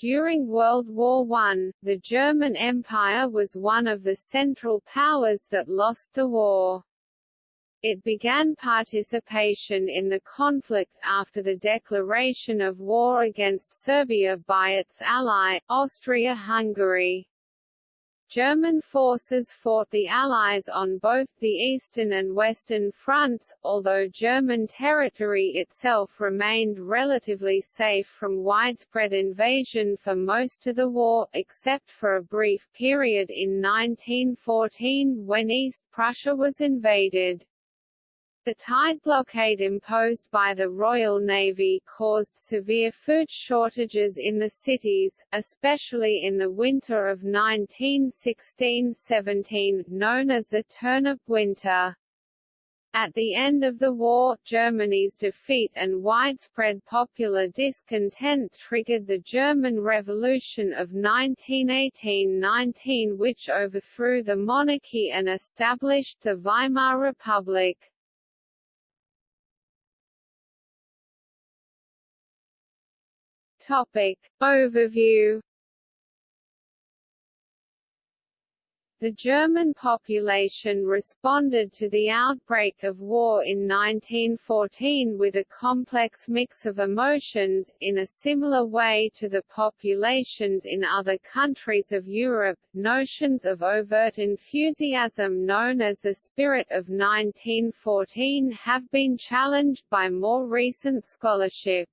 During World War I, the German Empire was one of the Central Powers that lost the war. It began participation in the conflict after the declaration of war against Serbia by its ally, Austria-Hungary. German forces fought the Allies on both the eastern and western fronts, although German territory itself remained relatively safe from widespread invasion for most of the war, except for a brief period in 1914 when East Prussia was invaded. The tide blockade imposed by the Royal Navy caused severe food shortages in the cities, especially in the winter of 1916–17, known as the Turnip Winter. At the end of the war, Germany's defeat and widespread popular discontent triggered the German Revolution of 1918–19 which overthrew the monarchy and established the Weimar Republic. Topic. Overview The German population responded to the outbreak of war in 1914 with a complex mix of emotions, in a similar way to the populations in other countries of Europe. Notions of overt enthusiasm known as the spirit of 1914 have been challenged by more recent scholarship.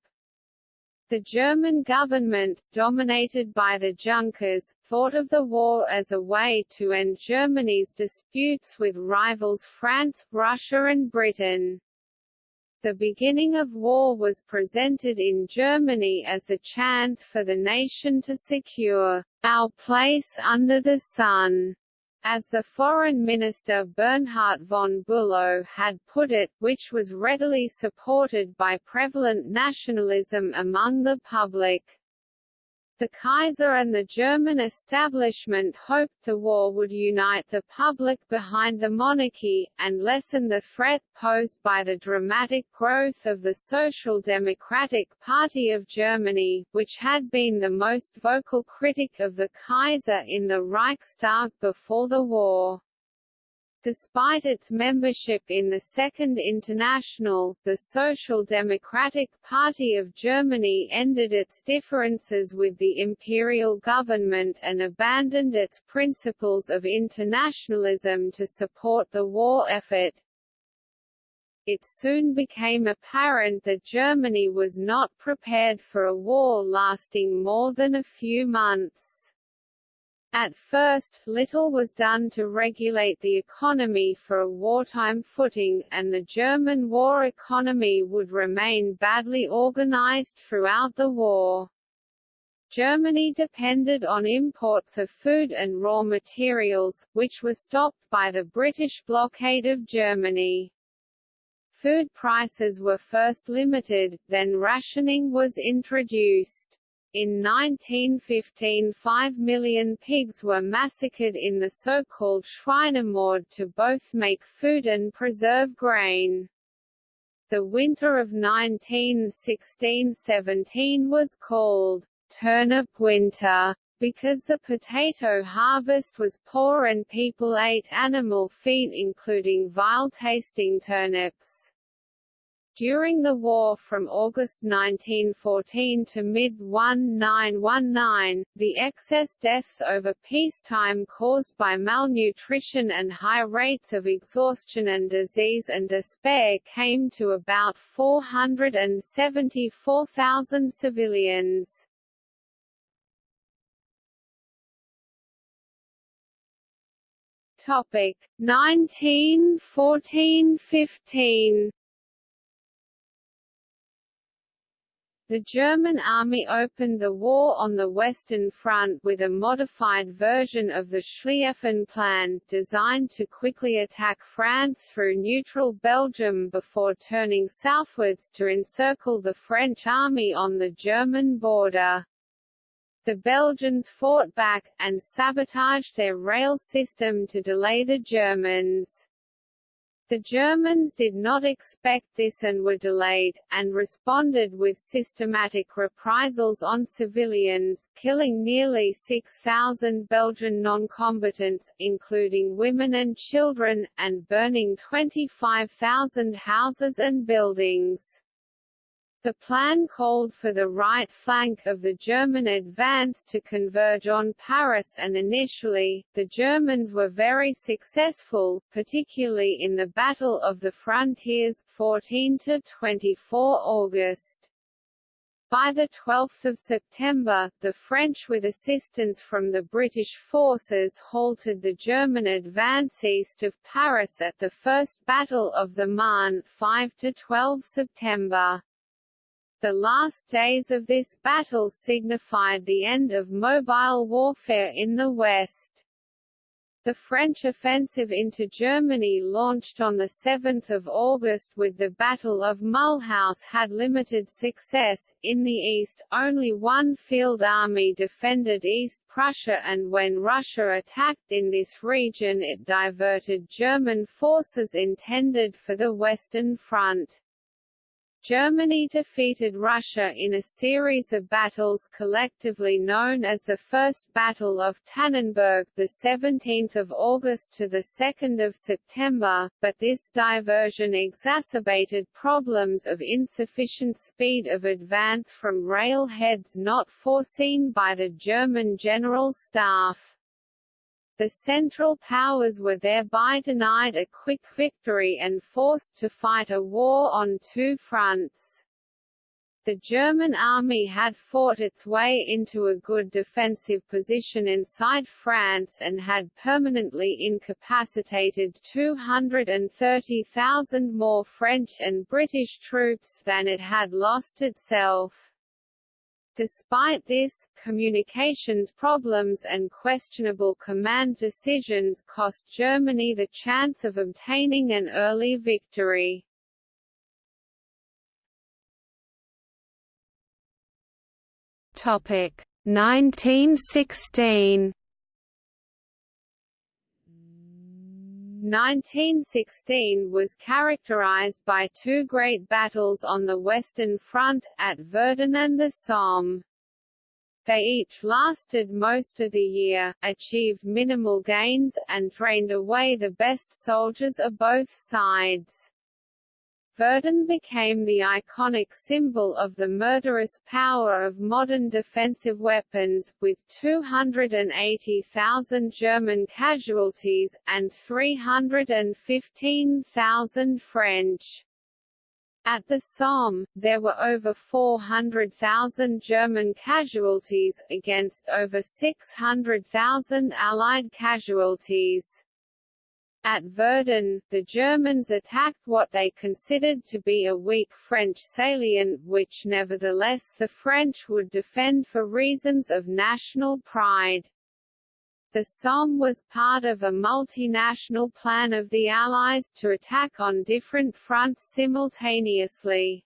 The German government, dominated by the Junkers, thought of the war as a way to end Germany's disputes with rivals France, Russia and Britain. The beginning of war was presented in Germany as a chance for the nation to secure our place under the sun as the Foreign Minister Bernhard von Bülow had put it, which was readily supported by prevalent nationalism among the public. The Kaiser and the German establishment hoped the war would unite the public behind the monarchy, and lessen the threat posed by the dramatic growth of the Social Democratic Party of Germany, which had been the most vocal critic of the Kaiser in the Reichstag before the war. Despite its membership in the Second International, the Social Democratic Party of Germany ended its differences with the imperial government and abandoned its principles of internationalism to support the war effort. It soon became apparent that Germany was not prepared for a war lasting more than a few months. At first, little was done to regulate the economy for a wartime footing, and the German war economy would remain badly organized throughout the war. Germany depended on imports of food and raw materials, which were stopped by the British blockade of Germany. Food prices were first limited, then rationing was introduced. In 1915 5 million pigs were massacred in the so-called Schweinemord to both make food and preserve grain. The winter of 1916–17 was called «turnip winter» because the potato harvest was poor and people ate animal feed including vile-tasting turnips. During the war from August 1914 to mid-1919, the excess deaths over peacetime caused by malnutrition and high rates of exhaustion and disease and despair came to about 474,000 civilians. Topic 1914–15 The German army opened the war on the Western Front with a modified version of the Schlieffen Plan, designed to quickly attack France through neutral Belgium before turning southwards to encircle the French army on the German border. The Belgians fought back, and sabotaged their rail system to delay the Germans. The Germans did not expect this and were delayed, and responded with systematic reprisals on civilians, killing nearly 6,000 Belgian non-combatants, including women and children, and burning 25,000 houses and buildings. The plan called for the right flank of the German advance to converge on Paris and initially, the Germans were very successful, particularly in the Battle of the Frontiers 14 to 24 August. By 12 September, the French with assistance from the British forces halted the German advance east of Paris at the First Battle of the Marne 5–12 September. The last days of this battle signified the end of mobile warfare in the West. The French offensive into Germany launched on 7 August with the Battle of Mulhouse had limited success. In the east, only one field army defended East Prussia and when Russia attacked in this region it diverted German forces intended for the Western Front. Germany defeated Russia in a series of battles collectively known as the First Battle of Tannenberg, the 17th of August to the 2nd of September, but this diversion exacerbated problems of insufficient speed of advance from railheads not foreseen by the German General Staff. The Central Powers were thereby denied a quick victory and forced to fight a war on two fronts. The German army had fought its way into a good defensive position inside France and had permanently incapacitated 230,000 more French and British troops than it had lost itself. Despite this, communications problems and questionable command decisions cost Germany the chance of obtaining an early victory. Topic 1916 1916 was characterized by two great battles on the Western Front, at Verdun and the Somme. They each lasted most of the year, achieved minimal gains, and drained away the best soldiers of both sides. Verdun became the iconic symbol of the murderous power of modern defensive weapons, with 280,000 German casualties, and 315,000 French. At the Somme, there were over 400,000 German casualties, against over 600,000 Allied casualties. At Verdun, the Germans attacked what they considered to be a weak French salient which nevertheless the French would defend for reasons of national pride. The Somme was part of a multinational plan of the Allies to attack on different fronts simultaneously.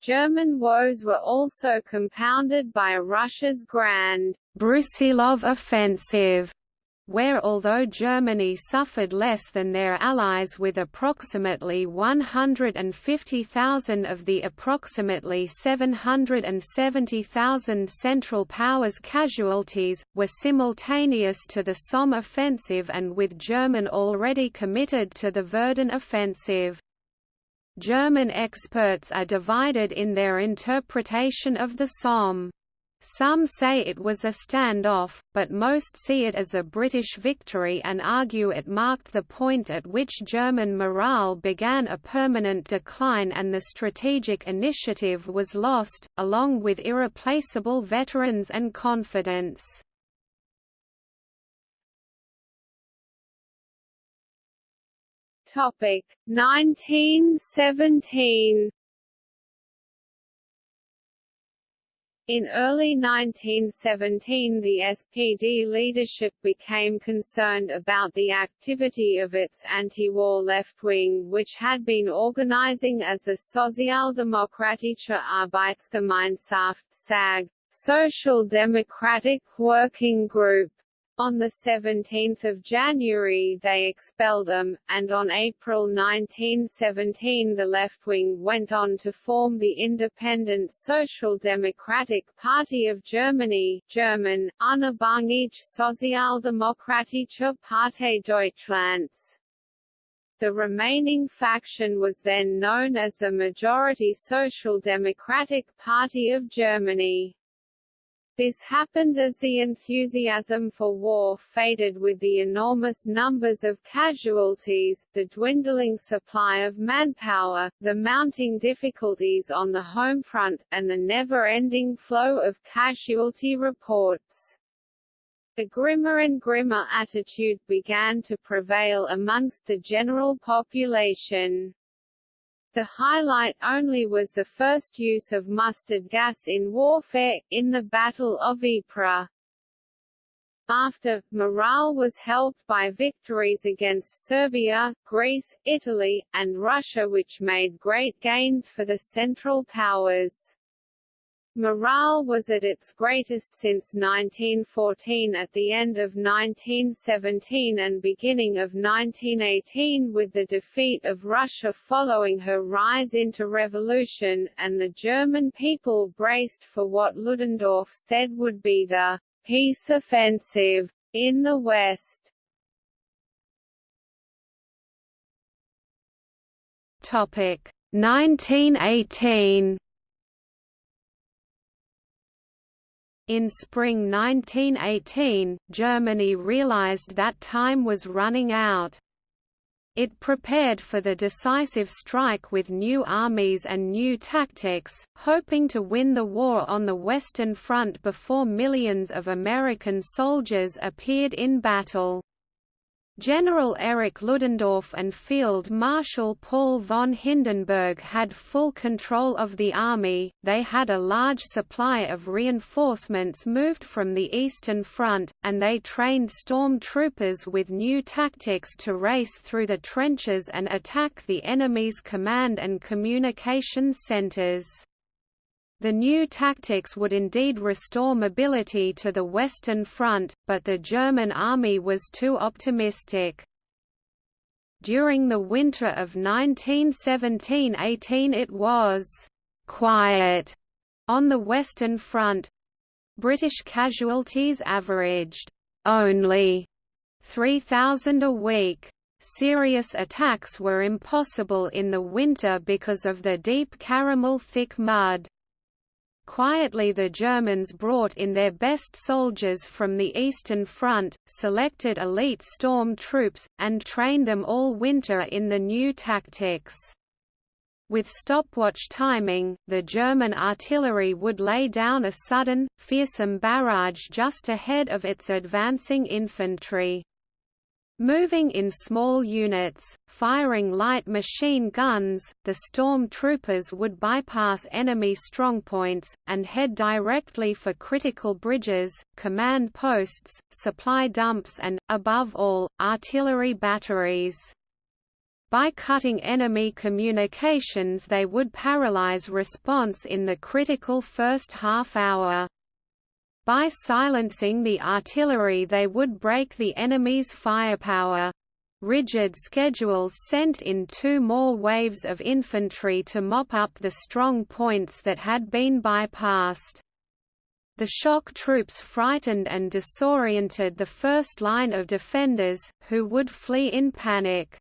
German woes were also compounded by Russia's grand Brusilov offensive where although Germany suffered less than their allies with approximately 150,000 of the approximately 770,000 Central Powers casualties, were simultaneous to the Somme offensive and with German already committed to the Verdun offensive. German experts are divided in their interpretation of the Somme. Some say it was a standoff, but most see it as a British victory and argue it marked the point at which German morale began a permanent decline and the strategic initiative was lost, along with irreplaceable veterans and confidence. Topic 1917 In early 1917 the SPD leadership became concerned about the activity of its anti-war left wing which had been organizing as the Sozialdemokratische Arbeitsgemeinschaft SAG, Social Democratic Working Group. On 17 January they expelled them, and on April 1917 the left wing went on to form the Independent Social Democratic Party of Germany German, Unabhängige Sozialdemokratische Partei Deutschlands. The remaining faction was then known as the Majority Social Democratic Party of Germany. This happened as the enthusiasm for war faded with the enormous numbers of casualties, the dwindling supply of manpower, the mounting difficulties on the home front, and the never-ending flow of casualty reports. A grimmer and grimmer attitude began to prevail amongst the general population. The highlight only was the first use of mustard gas in warfare, in the Battle of Ypres. After, morale was helped by victories against Serbia, Greece, Italy, and Russia which made great gains for the Central Powers. Morale was at its greatest since 1914 at the end of 1917 and beginning of 1918 with the defeat of Russia following her rise into revolution, and the German people braced for what Ludendorff said would be the «peace offensive» in the West. Topic 1918 In spring 1918, Germany realized that time was running out. It prepared for the decisive strike with new armies and new tactics, hoping to win the war on the Western Front before millions of American soldiers appeared in battle. General Erich Ludendorff and Field Marshal Paul von Hindenburg had full control of the army, they had a large supply of reinforcements moved from the Eastern Front, and they trained storm troopers with new tactics to race through the trenches and attack the enemy's command and communications centers. The new tactics would indeed restore mobility to the Western Front, but the German army was too optimistic. During the winter of 1917–18 it was «quiet» on the Western Front. British casualties averaged «only» 3,000 a week. Serious attacks were impossible in the winter because of the deep caramel-thick mud. Quietly the Germans brought in their best soldiers from the Eastern Front, selected elite storm troops, and trained them all winter in the new tactics. With stopwatch timing, the German artillery would lay down a sudden, fearsome barrage just ahead of its advancing infantry. Moving in small units, firing light machine guns, the storm troopers would bypass enemy strongpoints, and head directly for critical bridges, command posts, supply dumps and, above all, artillery batteries. By cutting enemy communications they would paralyze response in the critical first half hour. By silencing the artillery they would break the enemy's firepower. Rigid schedules sent in two more waves of infantry to mop up the strong points that had been bypassed. The shock troops frightened and disoriented the first line of defenders, who would flee in panic.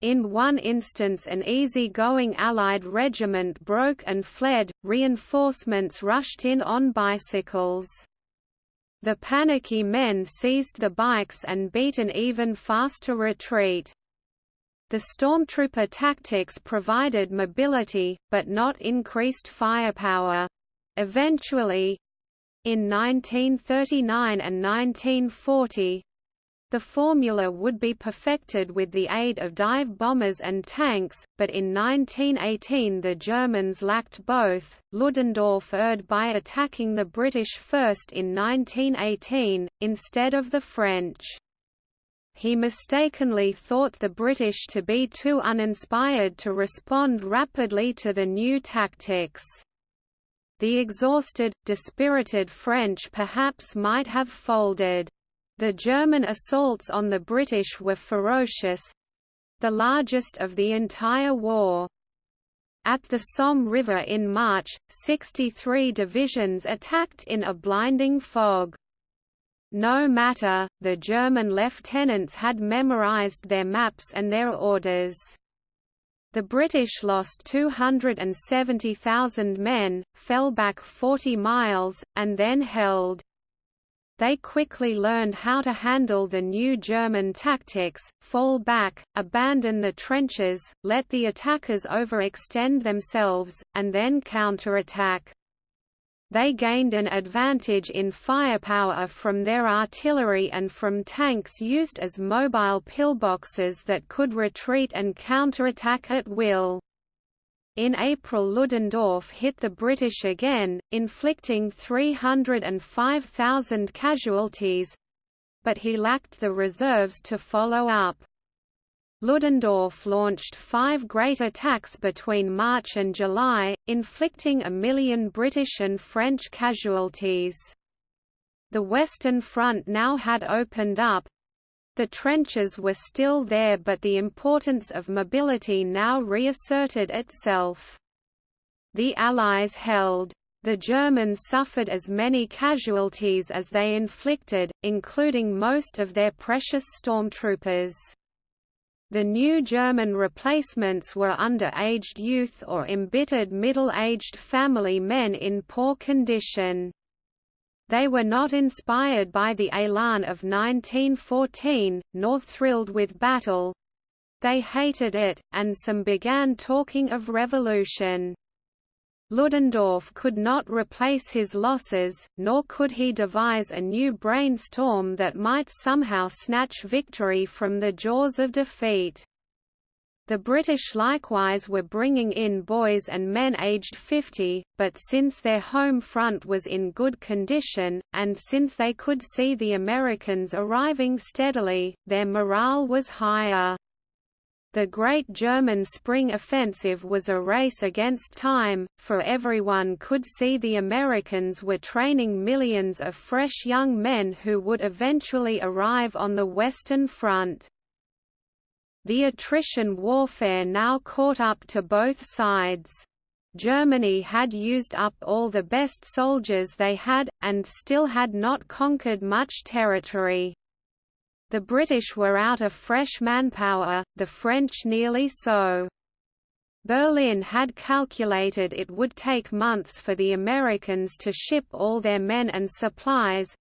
In one instance an easy-going Allied regiment broke and fled, reinforcements rushed in on bicycles. The panicky men seized the bikes and beat an even faster retreat. The stormtrooper tactics provided mobility, but not increased firepower. Eventually—in 1939 and 1940, the formula would be perfected with the aid of dive bombers and tanks, but in 1918 the Germans lacked both. Ludendorff erred by attacking the British first in 1918, instead of the French. He mistakenly thought the British to be too uninspired to respond rapidly to the new tactics. The exhausted, dispirited French perhaps might have folded. The German assaults on the British were ferocious—the largest of the entire war. At the Somme River in March, 63 divisions attacked in a blinding fog. No matter, the German lieutenants had memorized their maps and their orders. The British lost 270,000 men, fell back 40 miles, and then held. They quickly learned how to handle the new German tactics, fall back, abandon the trenches, let the attackers overextend themselves, and then counterattack. They gained an advantage in firepower from their artillery and from tanks used as mobile pillboxes that could retreat and counterattack at will. In April Ludendorff hit the British again, inflicting 305,000 casualties—but he lacked the reserves to follow up. Ludendorff launched five great attacks between March and July, inflicting a million British and French casualties. The Western Front now had opened up, the trenches were still there but the importance of mobility now reasserted itself. The Allies held. The Germans suffered as many casualties as they inflicted, including most of their precious stormtroopers. The new German replacements were under-aged youth or embittered middle-aged family men in poor condition. They were not inspired by the élan of 1914, nor thrilled with battle. They hated it, and some began talking of revolution. Ludendorff could not replace his losses, nor could he devise a new brainstorm that might somehow snatch victory from the jaws of defeat. The British likewise were bringing in boys and men aged 50, but since their home front was in good condition, and since they could see the Americans arriving steadily, their morale was higher. The Great German Spring Offensive was a race against time, for everyone could see the Americans were training millions of fresh young men who would eventually arrive on the Western Front. The attrition warfare now caught up to both sides. Germany had used up all the best soldiers they had, and still had not conquered much territory. The British were out of fresh manpower, the French nearly so. Berlin had calculated it would take months for the Americans to ship all their men and supplies,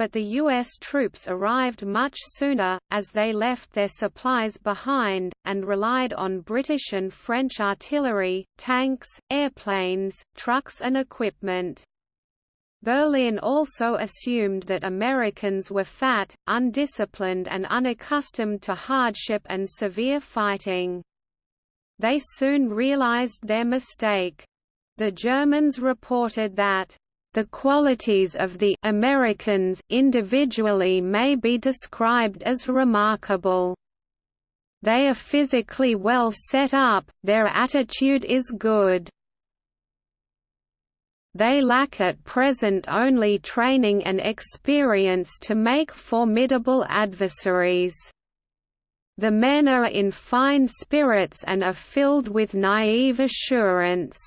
but the U.S. troops arrived much sooner, as they left their supplies behind, and relied on British and French artillery, tanks, airplanes, trucks and equipment. Berlin also assumed that Americans were fat, undisciplined and unaccustomed to hardship and severe fighting. They soon realized their mistake. The Germans reported that the qualities of the Americans individually may be described as remarkable. They are physically well set up, their attitude is good. They lack at present only training and experience to make formidable adversaries. The men are in fine spirits and are filled with naive assurance.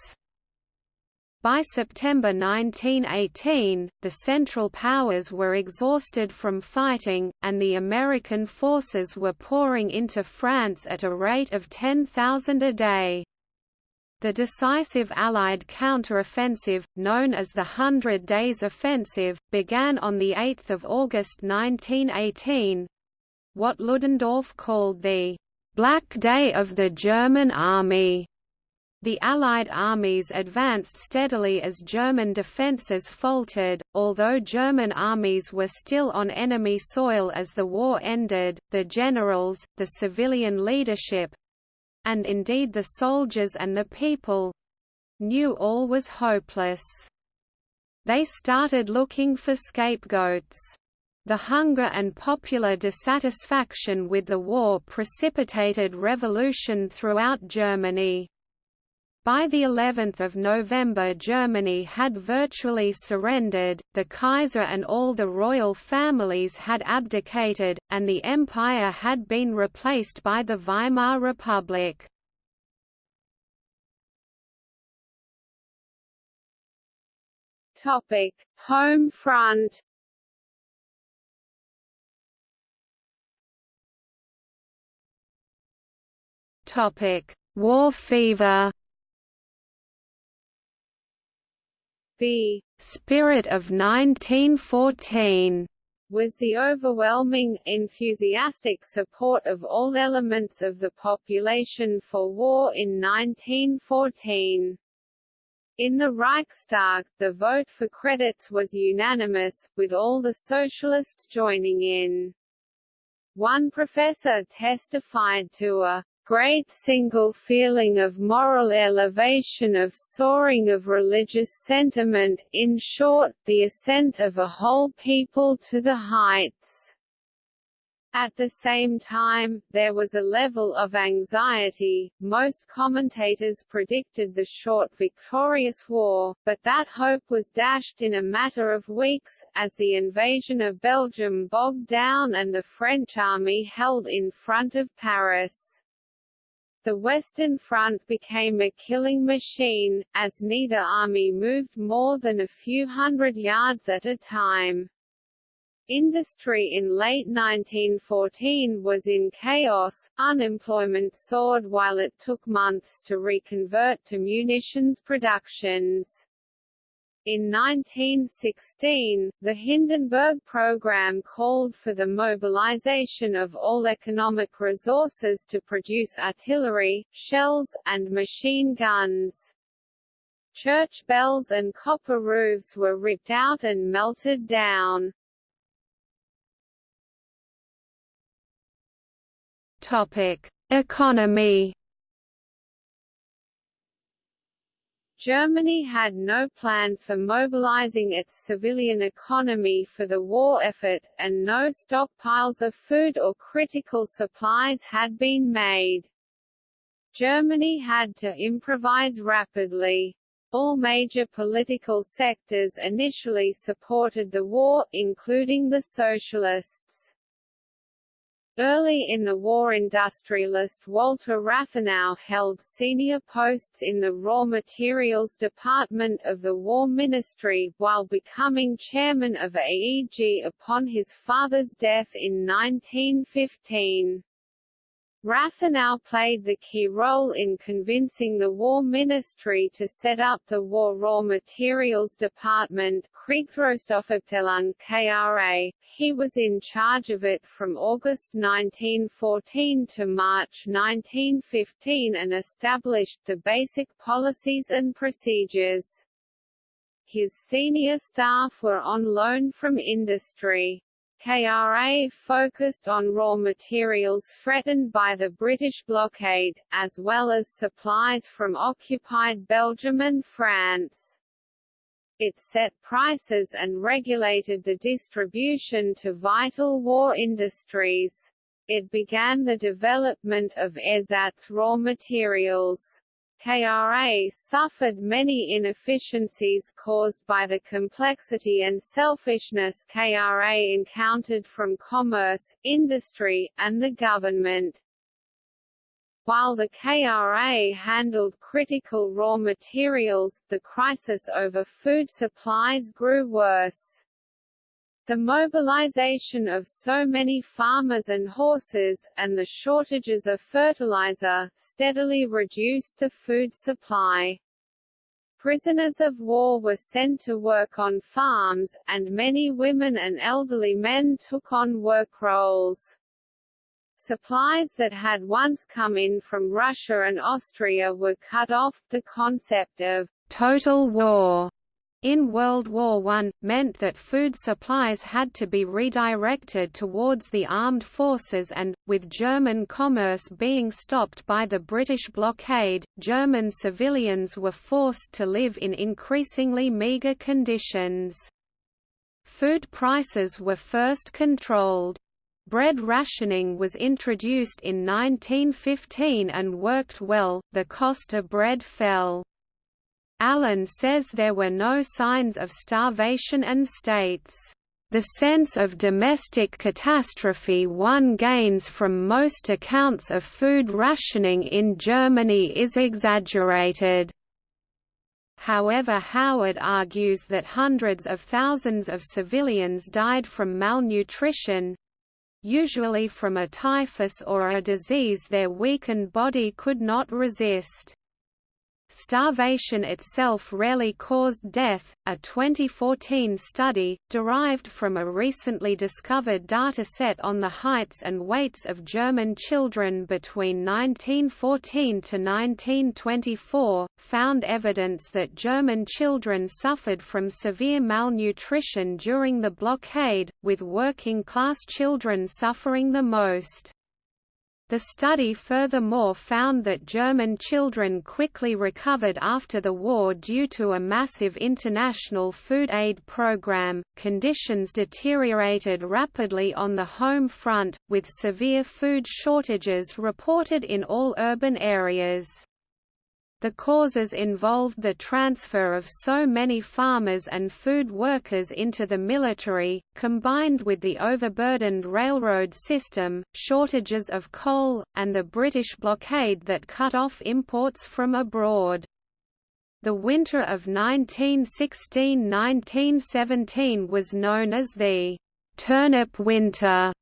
By September 1918, the Central Powers were exhausted from fighting, and the American forces were pouring into France at a rate of 10,000 a day. The decisive Allied counteroffensive, known as the Hundred Days Offensive, began on 8 August 1918—what Ludendorff called the «Black Day of the German Army». The Allied armies advanced steadily as German defences faltered, although German armies were still on enemy soil as the war ended, the generals, the civilian leadership—and indeed the soldiers and the people—knew all was hopeless. They started looking for scapegoats. The hunger and popular dissatisfaction with the war precipitated revolution throughout Germany. By the 11th of November Germany had virtually surrendered, the Kaiser and all the royal families had abdicated, and the empire had been replaced by the Weimar Republic. Topic: Home front. Topic: War fever. The spirit of 1914 was the overwhelming, enthusiastic support of all elements of the population for war in 1914. In the Reichstag, the vote for credits was unanimous, with all the socialists joining in. One professor testified to a great single feeling of moral elevation of soaring of religious sentiment, in short, the ascent of a whole people to the heights. At the same time, there was a level of anxiety. Most commentators predicted the short victorious war, but that hope was dashed in a matter of weeks, as the invasion of Belgium bogged down and the French army held in front of Paris. The Western Front became a killing machine, as neither army moved more than a few hundred yards at a time. Industry in late 1914 was in chaos, unemployment soared while it took months to reconvert to munitions productions. In 1916, the Hindenburg Program called for the mobilization of all economic resources to produce artillery, shells, and machine guns. Church bells and copper roofs were ripped out and melted down. Topic: Economy. Germany had no plans for mobilizing its civilian economy for the war effort, and no stockpiles of food or critical supplies had been made. Germany had to improvise rapidly. All major political sectors initially supported the war, including the Socialists. Early in the war industrialist Walter Rathenau held senior posts in the Raw Materials Department of the War Ministry, while becoming chairman of AEG upon his father's death in 1915. Rathenau played the key role in convincing the War Ministry to set up the War Raw Materials Department Kriegsrohstoffabteilung KRA. He was in charge of it from August 1914 to March 1915 and established the basic policies and procedures. His senior staff were on loan from industry. KRA focused on raw materials threatened by the British blockade, as well as supplies from occupied Belgium and France. It set prices and regulated the distribution to vital war industries. It began the development of ersatz raw materials. KRA suffered many inefficiencies caused by the complexity and selfishness KRA encountered from commerce, industry, and the government. While the KRA handled critical raw materials, the crisis over food supplies grew worse. The mobilization of so many farmers and horses, and the shortages of fertilizer, steadily reduced the food supply. Prisoners of war were sent to work on farms, and many women and elderly men took on work roles. Supplies that had once come in from Russia and Austria were cut off. The concept of total war in World War I, meant that food supplies had to be redirected towards the armed forces and, with German commerce being stopped by the British blockade, German civilians were forced to live in increasingly meagre conditions. Food prices were first controlled. Bread rationing was introduced in 1915 and worked well, the cost of bread fell. Allen says there were no signs of starvation and states, "...the sense of domestic catastrophe one gains from most accounts of food rationing in Germany is exaggerated." However Howard argues that hundreds of thousands of civilians died from malnutrition, usually from a typhus or a disease their weakened body could not resist. Starvation itself rarely caused death. A 2014 study, derived from a recently discovered dataset on the heights and weights of German children between 1914 to 1924, found evidence that German children suffered from severe malnutrition during the blockade, with working class children suffering the most. The study furthermore found that German children quickly recovered after the war due to a massive international food aid program. Conditions deteriorated rapidly on the home front, with severe food shortages reported in all urban areas. The causes involved the transfer of so many farmers and food workers into the military, combined with the overburdened railroad system, shortages of coal, and the British blockade that cut off imports from abroad. The winter of 1916–1917 was known as the «turnip winter»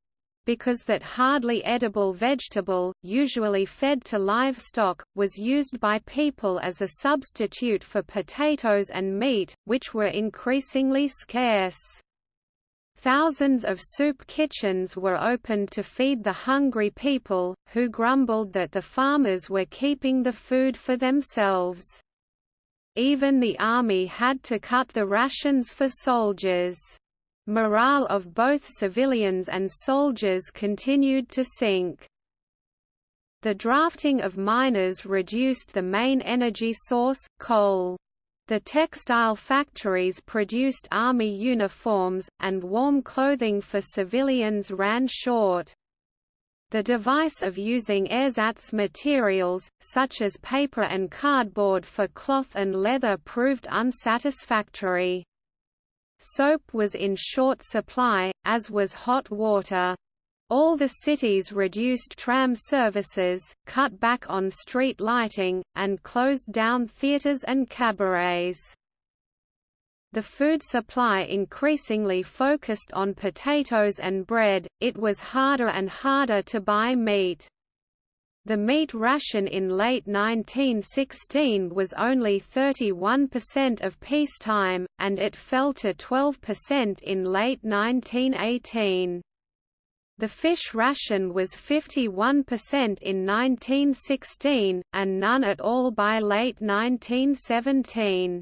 because that hardly edible vegetable, usually fed to livestock, was used by people as a substitute for potatoes and meat, which were increasingly scarce. Thousands of soup kitchens were opened to feed the hungry people, who grumbled that the farmers were keeping the food for themselves. Even the army had to cut the rations for soldiers. Morale of both civilians and soldiers continued to sink. The drafting of miners reduced the main energy source, coal. The textile factories produced army uniforms, and warm clothing for civilians ran short. The device of using ersatz materials, such as paper and cardboard for cloth and leather proved unsatisfactory. Soap was in short supply, as was hot water. All the cities reduced tram services, cut back on street lighting, and closed down theaters and cabarets. The food supply increasingly focused on potatoes and bread, it was harder and harder to buy meat. The meat ration in late 1916 was only 31% of peacetime, and it fell to 12% in late 1918. The fish ration was 51% in 1916, and none at all by late 1917.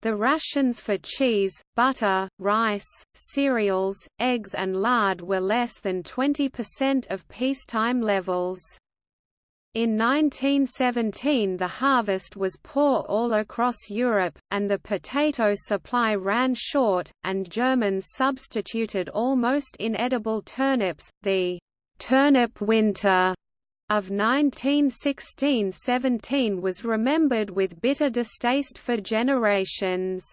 The rations for cheese, butter, rice, cereals, eggs and lard were less than 20% of peacetime levels. In 1917 the harvest was poor all across Europe, and the potato supply ran short, and Germans substituted almost inedible turnips, the «turnip winter» of 1916–17 was remembered with bitter distaste for generations.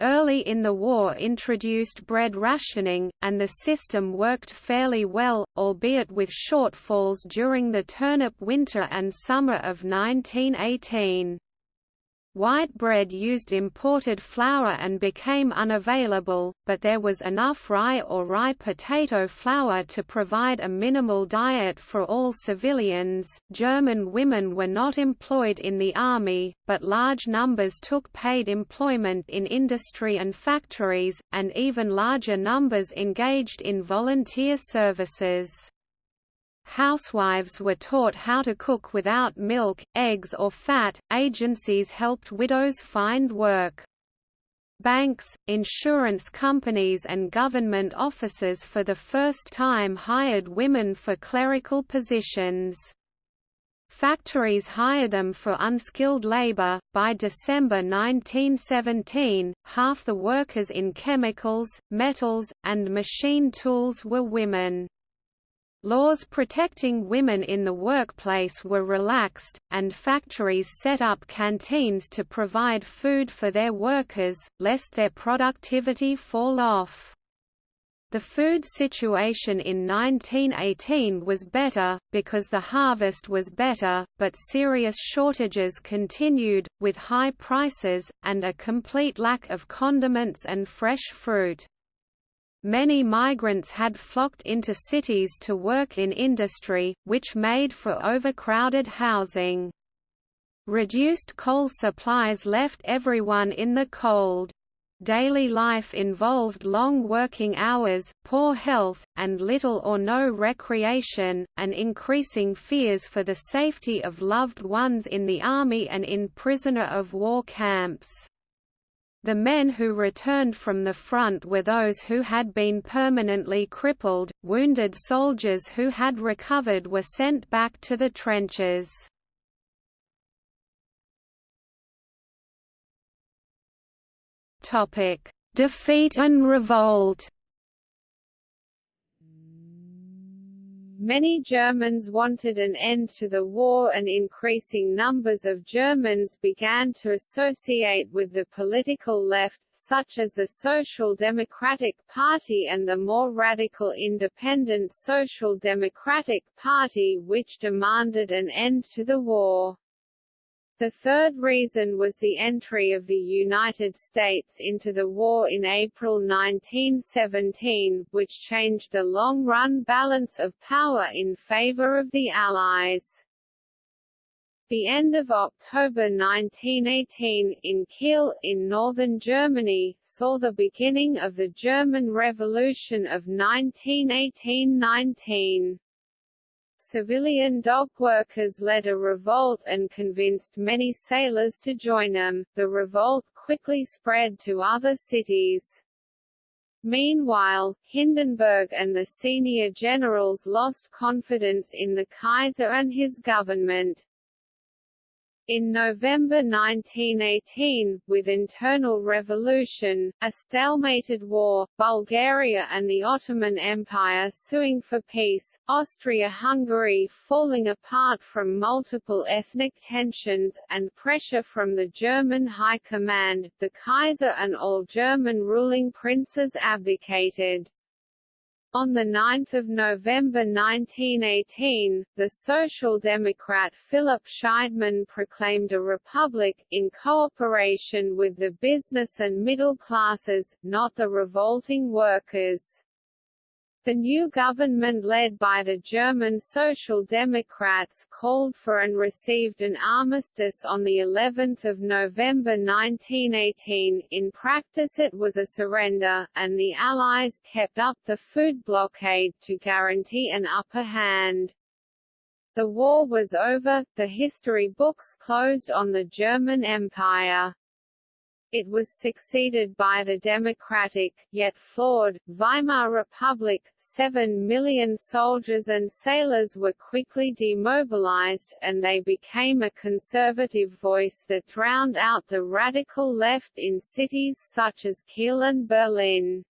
Early in the war introduced bread rationing, and the system worked fairly well, albeit with shortfalls during the turnip winter and summer of 1918. White bread used imported flour and became unavailable, but there was enough rye or rye potato flour to provide a minimal diet for all civilians. German women were not employed in the army, but large numbers took paid employment in industry and factories, and even larger numbers engaged in volunteer services. Housewives were taught how to cook without milk, eggs or fat. Agencies helped widows find work. Banks, insurance companies and government offices for the first time hired women for clerical positions. Factories hired them for unskilled labor. By December 1917, half the workers in chemicals, metals, and machine tools were women. Laws protecting women in the workplace were relaxed, and factories set up canteens to provide food for their workers, lest their productivity fall off. The food situation in 1918 was better, because the harvest was better, but serious shortages continued, with high prices, and a complete lack of condiments and fresh fruit. Many migrants had flocked into cities to work in industry, which made for overcrowded housing. Reduced coal supplies left everyone in the cold. Daily life involved long working hours, poor health, and little or no recreation, and increasing fears for the safety of loved ones in the army and in prisoner of war camps. The men who returned from the front were those who had been permanently crippled, wounded soldiers who had recovered were sent back to the trenches. Defeat and revolt. Many Germans wanted an end to the war and increasing numbers of Germans began to associate with the political left, such as the Social Democratic Party and the more radical Independent Social Democratic Party which demanded an end to the war. The third reason was the entry of the United States into the war in April 1917, which changed the long-run balance of power in favor of the Allies. The end of October 1918, in Kiel, in northern Germany, saw the beginning of the German Revolution of 1918–19 civilian dock workers led a revolt and convinced many sailors to join them. The revolt quickly spread to other cities. Meanwhile, Hindenburg and the senior generals lost confidence in the Kaiser and his government. In November 1918, with internal revolution, a stalemated war, Bulgaria and the Ottoman Empire suing for peace, Austria-Hungary falling apart from multiple ethnic tensions, and pressure from the German High Command, the Kaiser and all German ruling princes abdicated. On 9 November 1918, the Social Democrat Philip Scheidemann proclaimed a republic, in cooperation with the business and middle classes, not the revolting workers. The new government led by the German Social Democrats called for and received an armistice on the 11th of November 1918. In practice it was a surrender, and the Allies kept up the food blockade to guarantee an upper hand. The war was over, the history books closed on the German Empire. It was succeeded by the democratic, yet flawed, Weimar Republic. Seven million soldiers and sailors were quickly demobilized, and they became a conservative voice that drowned out the radical left in cities such as Kiel and Berlin.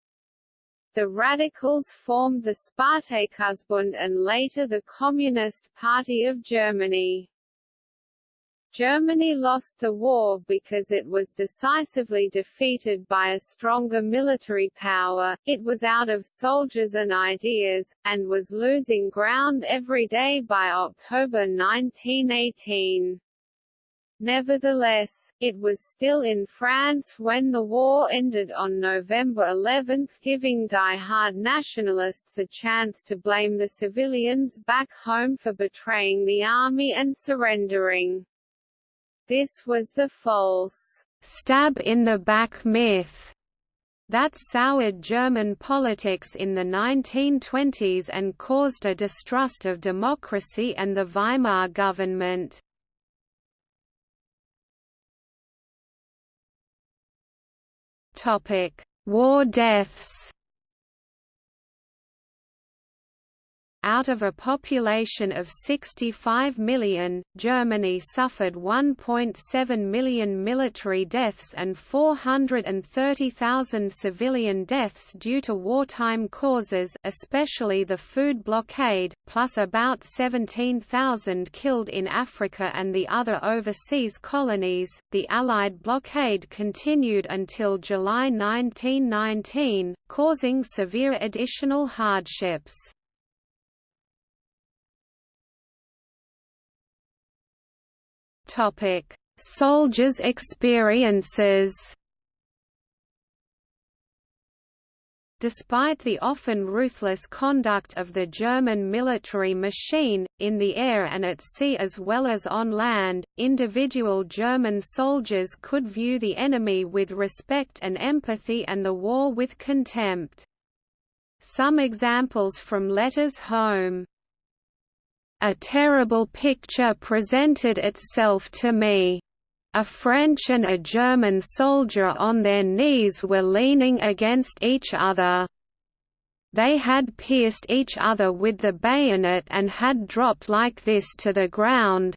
The radicals formed the Spartakusbund and later the Communist Party of Germany. Germany lost the war because it was decisively defeated by a stronger military power, it was out of soldiers and ideas, and was losing ground every day by October 1918. Nevertheless, it was still in France when the war ended on November 11 giving die-hard nationalists a chance to blame the civilians back home for betraying the army and surrendering. This was the false stab in the back myth that soured German politics in the 1920s and caused a distrust of democracy and the Weimar government. War deaths out of a population of 65 million, Germany suffered 1.7 million military deaths and 430,000 civilian deaths due to wartime causes especially the food blockade, plus about 17,000 killed in Africa and the other overseas colonies. The Allied blockade continued until July 1919, causing severe additional hardships. Topic: Soldiers' experiences. Despite the often ruthless conduct of the German military machine, in the air and at sea as well as on land, individual German soldiers could view the enemy with respect and empathy and the war with contempt. Some examples from letters home a terrible picture presented itself to me. A French and a German soldier on their knees were leaning against each other. They had pierced each other with the bayonet and had dropped like this to the ground.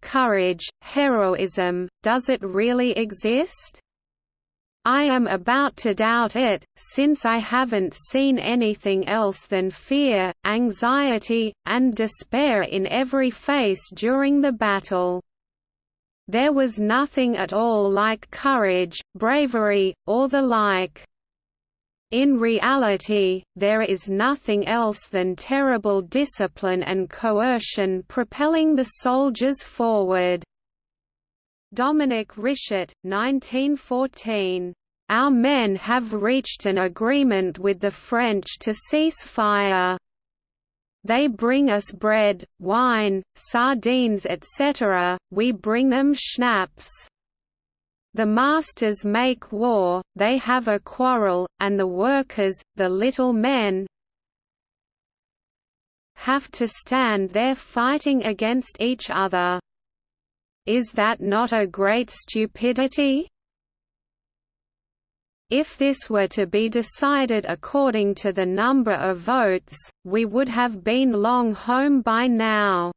Courage, heroism, does it really exist? I am about to doubt it, since I haven't seen anything else than fear, anxiety, and despair in every face during the battle. There was nothing at all like courage, bravery, or the like. In reality, there is nothing else than terrible discipline and coercion propelling the soldiers forward. Dominik Richert, 1914. Our men have reached an agreement with the French to cease fire. They bring us bread, wine, sardines etc., we bring them schnapps. The masters make war, they have a quarrel, and the workers, the little men, have to stand there fighting against each other. Is that not a great stupidity? If this were to be decided according to the number of votes, we would have been long home by now.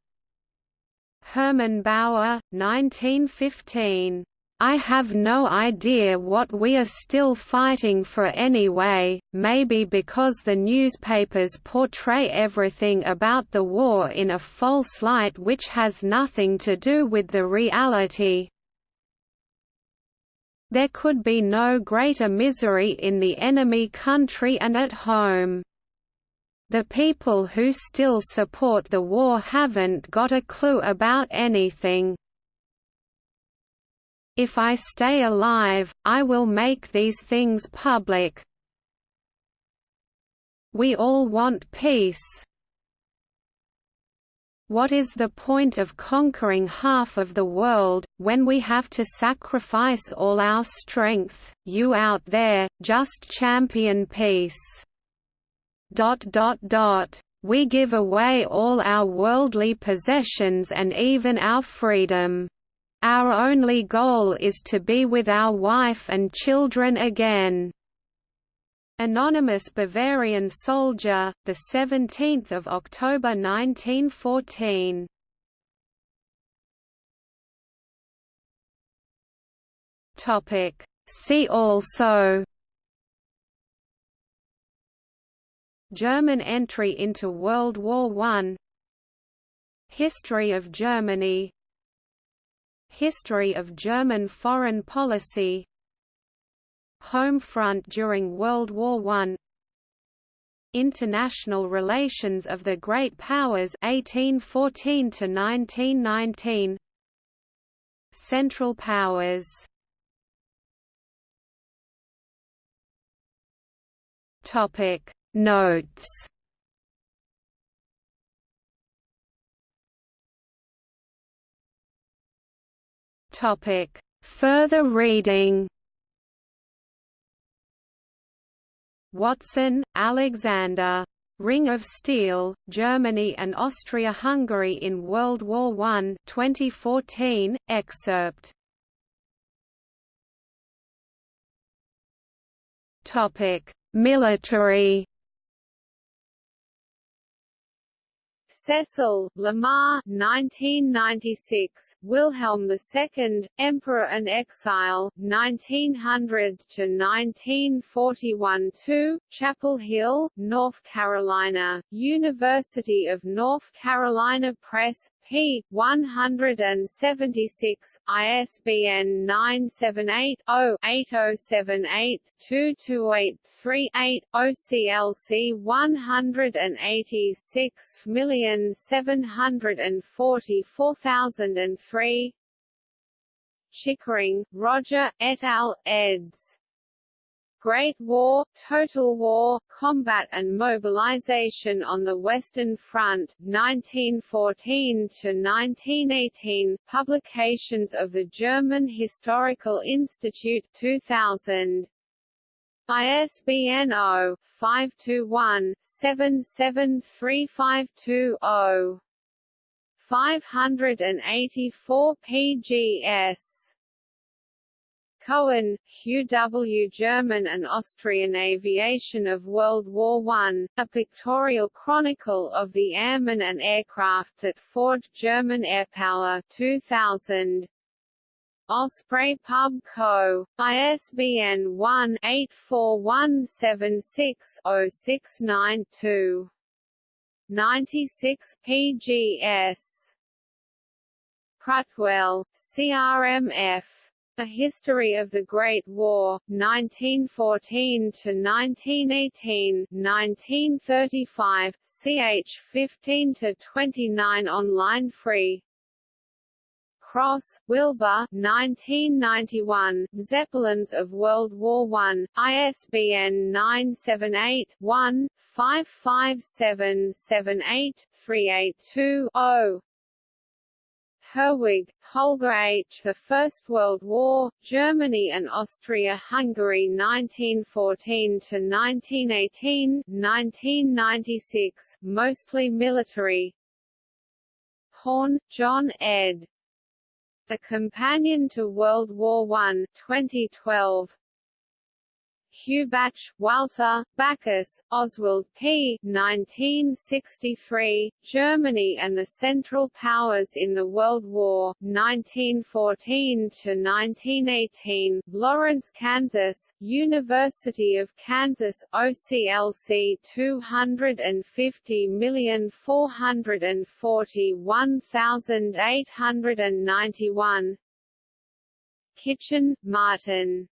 Hermann Bauer, 1915 I have no idea what we are still fighting for anyway, maybe because the newspapers portray everything about the war in a false light which has nothing to do with the reality. There could be no greater misery in the enemy country and at home. The people who still support the war haven't got a clue about anything. If I stay alive, I will make these things public. We all want peace. What is the point of conquering half of the world, when we have to sacrifice all our strength, you out there, just champion peace. Dot dot dot. We give away all our worldly possessions and even our freedom. Our only goal is to be with our wife and children again. Anonymous Bavarian soldier, the 17th of October 1914. Topic See also German entry into World War I History of Germany History of German foreign policy Home front during World War I International relations of the Great Powers 1814 to 1919 Central Powers. Topic. Notes Topic. Further reading Watson, Alexander. Ring of Steel, Germany and Austria-Hungary in World War I 2014, excerpt Military Cecil, Lamar 1996, Wilhelm II, Emperor and Exile, 1900–1941 2, Chapel Hill, North Carolina, University of North Carolina Press, p. 176, ISBN 978-0-8078-22838, OCLC 186744003 Chickering, Roger, et al., eds. Great War, Total War, Combat and Mobilization on the Western Front, 1914–1918, Publications of the German Historical Institute 2000. ISBN 0-521-77352-0. 584 PGS Cowin, Hugh W. German and Austrian Aviation of World War I, a pictorial chronicle of the airmen and aircraft that forged German airpower 2000. Osprey Pub Co., ISBN 1-84176-0692. 96 PGS. Cruttwell, CRMF a History of the Great War, 1914–1918 1935, ch. 15–29 online free Cross, Wilbur 1991, Zeppelins of World War I, ISBN 978-1-55778-382-0 Herwig, Holger H. The First World War, Germany and Austria-Hungary 1914–1918 1996, mostly military Horne, John ed. A Companion to World War I 2012 Hubatsch, Walter, Backus, Oswald P. 1963, Germany and the Central Powers in the World War, 1914–1918, Lawrence, Kansas, University of Kansas, OCLC 250441891 Kitchen, Martin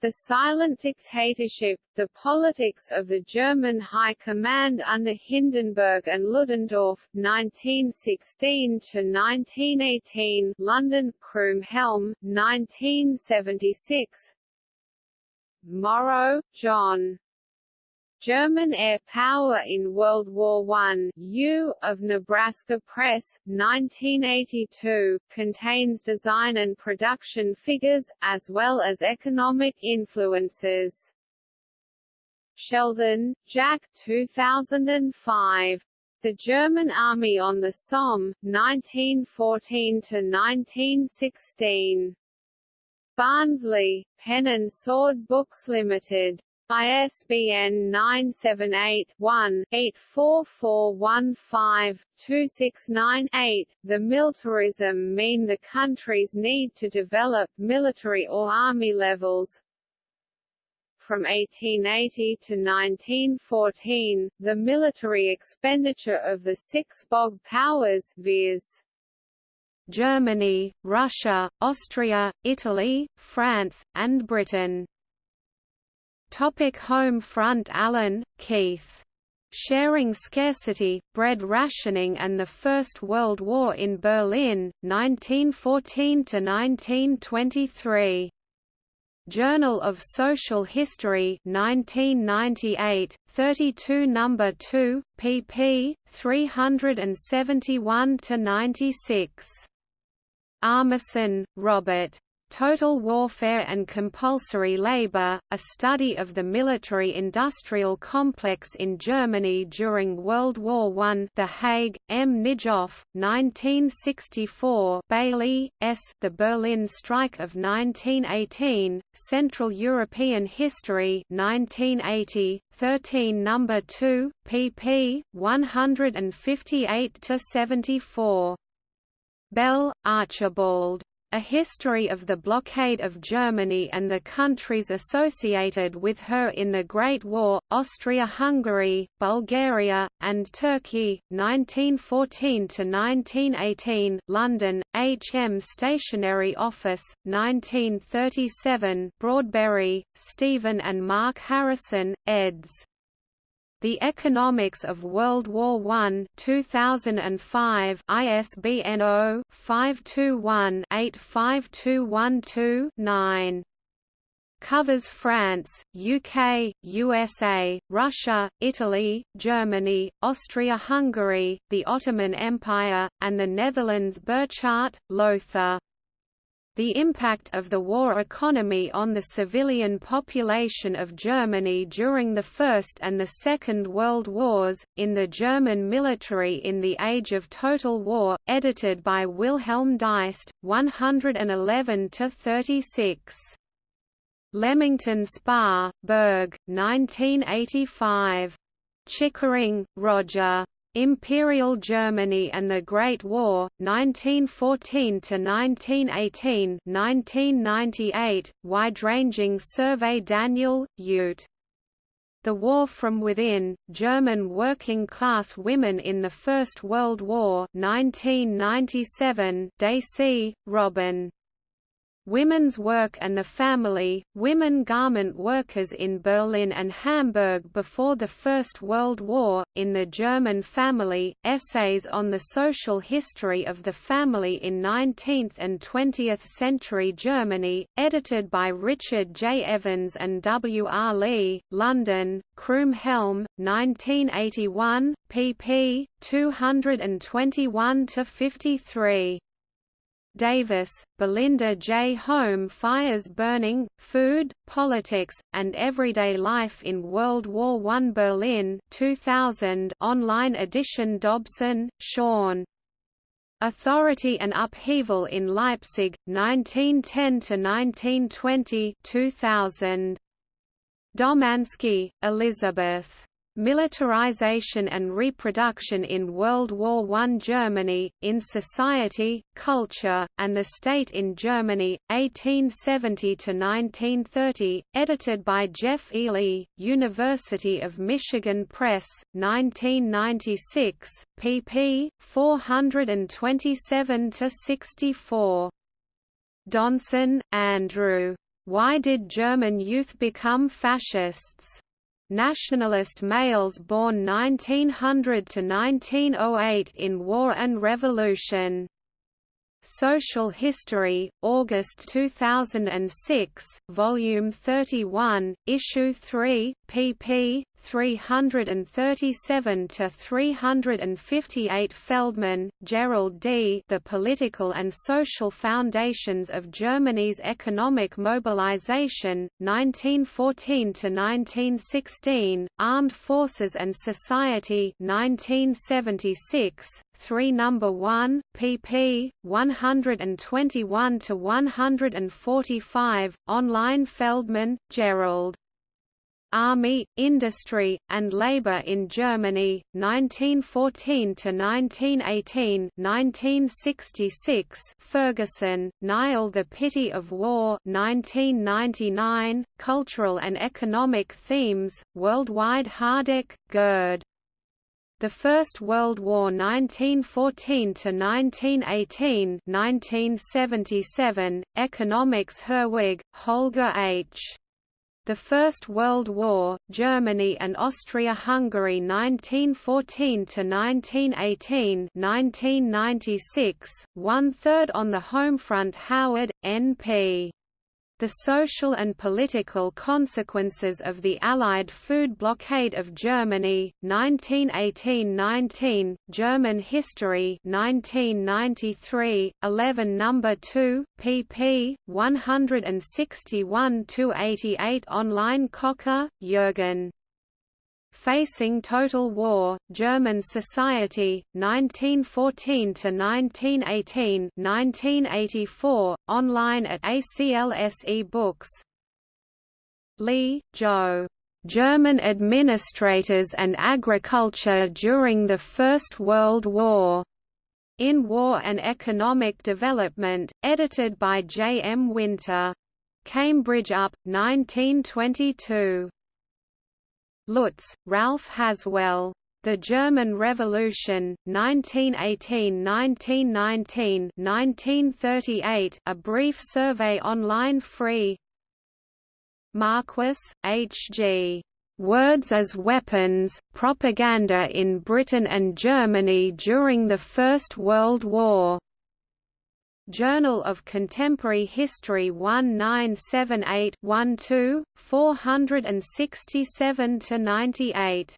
the Silent Dictatorship, The Politics of the German High Command under Hindenburg and Ludendorff, 1916–1918 London, Croom Helm, 1976 Morrow, John. German Air Power in World War I, U, of Nebraska Press, 1982, contains design and production figures, as well as economic influences. Sheldon, Jack 2005. The German Army on the Somme, 1914–1916. Barnsley, Pen and Sword Books Limited. ISBN 978-1-84415-269-8. The militarism mean the country's need to develop military or army levels, from 1880 to 1914, the military expenditure of the six BOG powers viz. Germany, Russia, Austria, Italy, France, and Britain Topic home front Allen, Keith. Sharing Scarcity, Bread Rationing and the First World War in Berlin, 1914–1923. Journal of Social History 1998, 32 No. 2, pp. 371–96. Armeson, Robert. Total Warfare and Compulsory Labor, a study of the military-industrial complex in Germany during World War I The Hague, M. Nijhoff, 1964 Bailey, S. The Berlin Strike of 1918, Central European History 1980, 13 No. 2, pp. 158–74. Bell, Archibald. A History of the Blockade of Germany and the Countries Associated with Her in the Great War, Austria-Hungary, Bulgaria, and Turkey, 1914–1918 London, H. M. Stationery Office, 1937 Broadberry, Stephen and Mark Harrison, eds. The Economics of World War I 2005 ISBN 0-521-85212-9 Covers France, UK, USA, Russia, Italy, Germany, Austria-Hungary, the Ottoman Empire, and the Netherlands Burchardt, Lothar. The impact of the war economy on the civilian population of Germany during the First and the Second World Wars, in the German military in the Age of Total War, edited by Wilhelm Deist, 111–36. Leamington Spa, Berg, 1985. Chickering, Roger. Imperial Germany and the Great War, 1914–1918 1998, wide-ranging survey Daniel, Ute. The War from Within, German Working-Class Women in the First World War 1997 Dasey, Robin. Women's Work and the Family, Women Garment Workers in Berlin and Hamburg Before the First World War, in the German Family, Essays on the Social History of the Family in 19th and 20th Century Germany, edited by Richard J. Evans and W. R. Lee, London, Helm, 1981, pp. 221–53. Davis, Belinda J. Home Fires Burning, Food, Politics, and Everyday Life in World War I Berlin 2000 online edition Dobson, Sean. Authority and Upheaval in Leipzig, 1910–1920 2000. Domansky, Elizabeth. Militarization and Reproduction in World War I Germany, in Society, Culture, and the State in Germany, 1870–1930, edited by Geoff Eley, University of Michigan Press, 1996, pp. 427–64. Donson, Andrew. Why did German youth become fascists? Nationalist males born 1900 to 1908 in War and Revolution. Social History, August 2006, Volume 31, Issue 3, pp. 337 to 358 Feldman, Gerald D. The Political and Social Foundations of Germany's Economic Mobilization, 1914 to 1916, Armed Forces and Society, 1976. 3 number 1 pp 121 to 145 online Feldman Gerald Army, Industry, and Labor in Germany, 1914–1918 1966 Ferguson, Niall The Pity of War 1999, Cultural and Economic Themes, Worldwide Hardach, Gerd. The First World War 1914–1918 1977, Economics Herwig, Holger H. The First World War, Germany and Austria-Hungary 1914–1918 1996, one-third on the home front Howard, N.P. The social and political consequences of the Allied food blockade of Germany, 1918–19, German History 1993, 11 No. 2, pp. 161–88 Online Kocka, Jürgen. Facing Total War, German Society, 1914–1918 1984, online at ACLS Books Lee, Joe. German Administrators and Agriculture During the First World War. In War and Economic Development, edited by J. M. Winter. Cambridge UP, 1922. Lutz, Ralph Haswell. The German Revolution, 1918–1919 1938, A Brief Survey Online Free Marquis, H. G. Words as Weapons, Propaganda in Britain and Germany during the First World War. Journal of Contemporary History 1978 12, 467–98.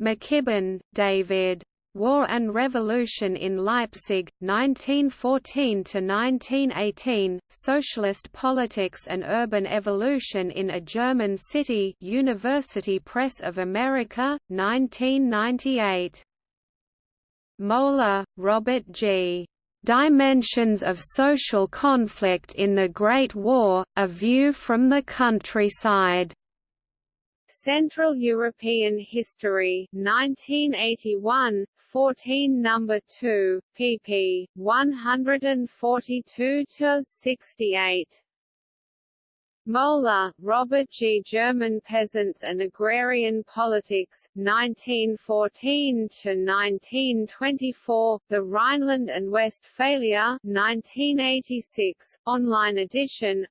McKibbin, David. War and Revolution in Leipzig, 1914–1918, Socialist Politics and Urban Evolution in a German City University Press of America, 1998. Moeller, Robert G. Dimensions of Social Conflict in the Great War, A View from the Countryside. Central European History 1981, 14 No. 2, pp. 142–68. Moeller, Robert G. German Peasants and Agrarian Politics, 1914–1924, The Rhineland and Westphalia 1986, online edition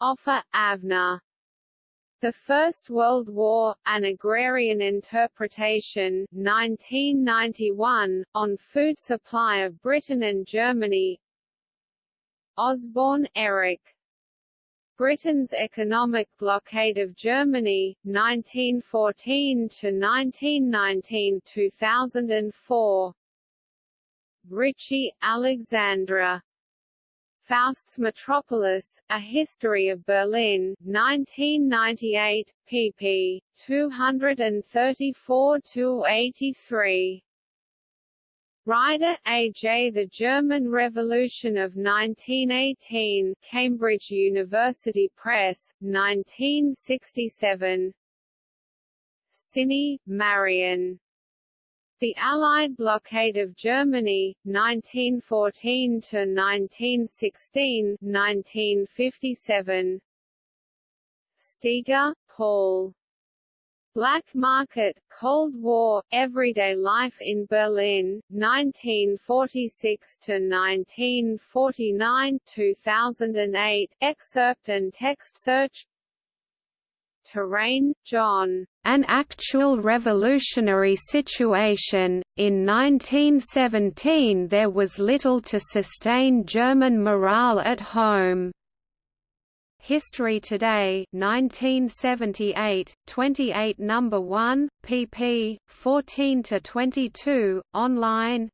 Offer, Avner. The First World War, An Agrarian Interpretation 1991, on food supply of Britain and Germany Osborne, Eric. Britain's economic blockade of Germany, 1914–1919 2004. Richie, Alexandra. Faust's Metropolis, A History of Berlin, 1998, pp. 234–83. Ryder, A. J. The German Revolution of 1918 Cambridge University Press, 1967 Siney, Marion. The Allied Blockade of Germany, 1914–1916 1957. Steege, Paul. Black Market, Cold War, Everyday Life in Berlin, 1946–1949 2008, excerpt and text search Terraine, John. An actual revolutionary situation. In 1917 there was little to sustain German morale at home. History Today 1978, 28 No. 1, pp. 14–22, online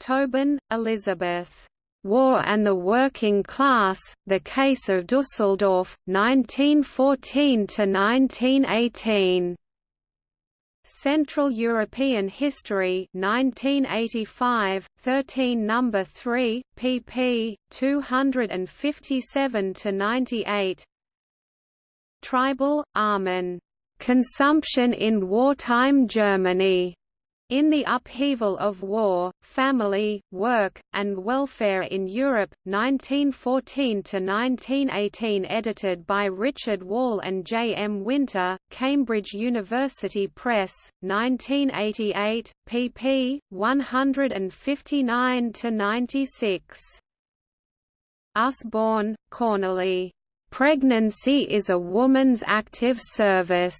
Tobin, Elizabeth. War and the Working Class, The Case of Dusseldorf, 1914–1918. Central European History 1985, 13 No. 3, pp. 257–98 Treibel, Armin. Consumption in Wartime Germany. In the Upheaval of War, Family, Work, and Welfare in Europe, 1914–1918 edited by Richard Wall and J. M. Winter, Cambridge University Press, 1988, pp. 159–96. Usborne, Cornelie. Pregnancy is a Woman's Active Service.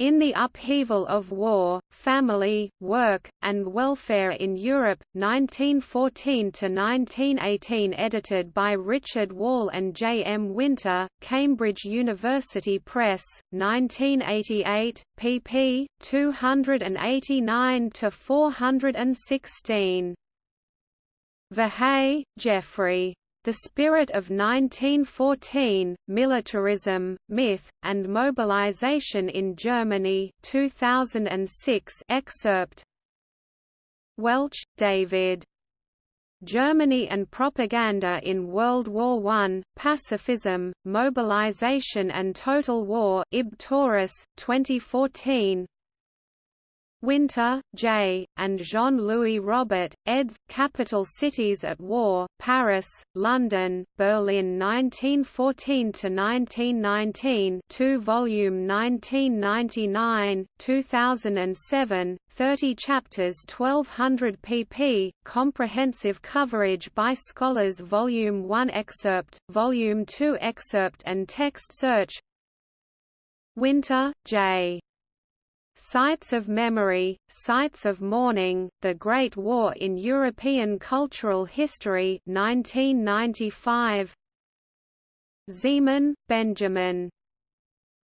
In the Upheaval of War, Family, Work, and Welfare in Europe, 1914–1918 edited by Richard Wall and J. M. Winter, Cambridge University Press, 1988, pp. 289–416. Verhey, Geoffrey. The Spirit of 1914, Militarism, Myth, and Mobilization in Germany 2006 excerpt Welch, David. Germany and Propaganda in World War I, Pacifism, Mobilization and Total War Ib Tauris, 2014 Winter, J., and Jean-Louis Robert, eds. Capital Cities at War, Paris, London, Berlin 1914–1919 2 volume 1999, 2007, 30 chapters 1200 pp, comprehensive coverage by scholars Volume 1 excerpt, Volume 2 excerpt and text search Winter, J. Sites of Memory, Sites of Mourning, The Great War in European Cultural History 1995. Ziemann, Benjamin.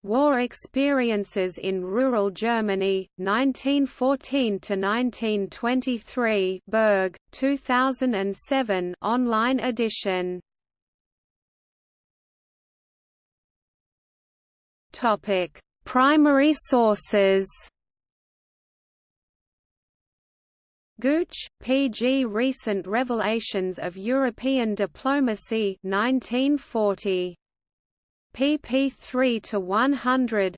War Experiences in Rural Germany, 1914–1923 Berg, 2007 online edition Topic Primary sources Gooch, P. G. Recent Revelations of European Diplomacy 1940. pp 3–100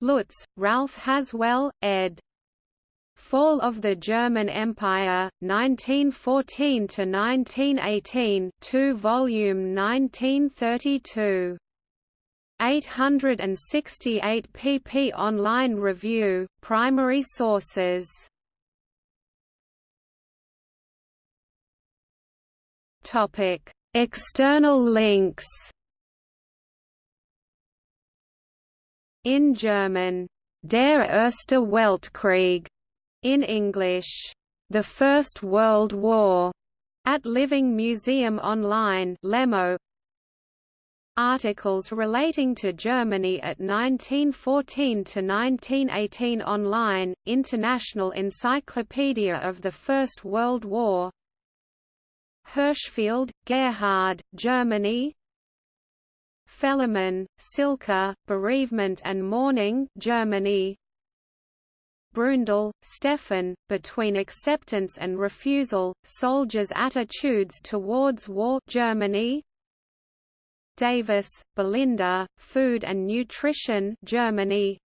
Lutz, Ralph Haswell, ed. Fall of the German Empire, 1914–1918 2 volume 1932 868 pp online review, primary sources. External links. In German, Der Erste Weltkrieg, in English, The First World War, at Living Museum Online Lemo, Articles relating to Germany at 1914 to 1918 online, International Encyclopedia of the First World War. Hirschfeld, Gerhard, Germany. Fehlemann, Silke, Bereavement and Mourning Germany. Brundel, Stefan, Between Acceptance and Refusal, Soldiers' Attitudes Towards War Germany Davis, Belinda, Food and Nutrition Germany.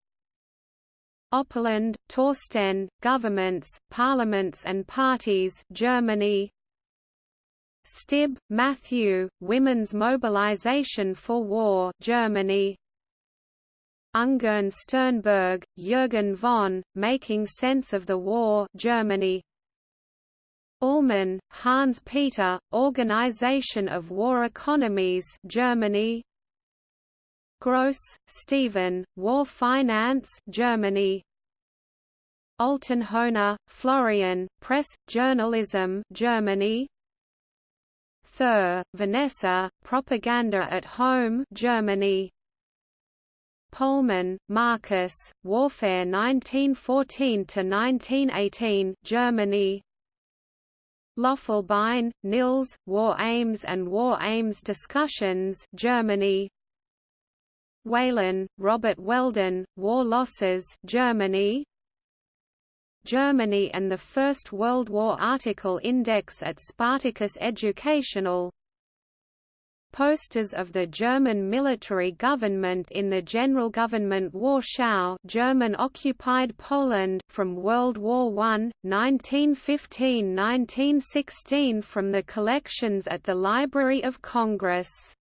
Oppelland, Torsten, Governments, Parliaments and Parties Germany. Stibbe, Matthew, Women's Mobilization for War Germany. Ungern Sternberg, Jürgen von, Making Sense of the War Germany Ullmann, Hans Peter, Organization of War Economies Germany. Gross, Stephen, War Finance Germany. Altenhoner, Florian, Press, Journalism Germany. Thur, Vanessa, Propaganda at Home Germany. Pohlmann, Marcus, Warfare 1914 to 1918 Germany Löffelbein, Nils, War Aims and War Aims Discussions Germany. Whalen, Robert Weldon, War Losses Germany. Germany and the First World War article index at Spartacus Educational posters of the German military government in the General Government Warschau German-occupied Poland from World War I, 1915–1916 from the collections at the Library of Congress